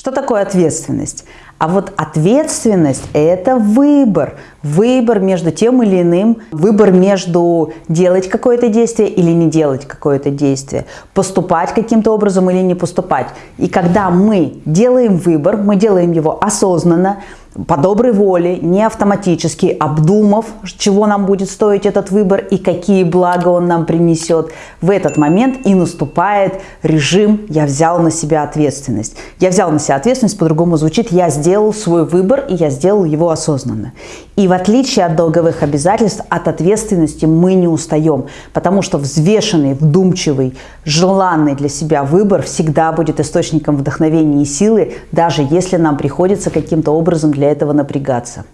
Что такое ответственность? А вот ответственность – это выбор. Выбор между тем или иным, выбор между делать какое-то действие или не делать какое-то действие, поступать каким-то образом или не поступать. И когда мы делаем выбор, мы делаем его осознанно, по доброй воле, не автоматически, обдумав, чего нам будет стоить этот выбор и какие блага он нам принесет, в этот момент и наступает режим «я взял на себя ответственность». Я взял на себя ответственность, по-другому звучит «я сделал свой выбор и я сделал его осознанно». И в отличие от долговых обязательств, от ответственности мы не устаем, потому что взвешенный, вдумчивый, желанный для себя выбор всегда будет источником вдохновения и силы, даже если нам приходится каким-то образом для этого напрягаться.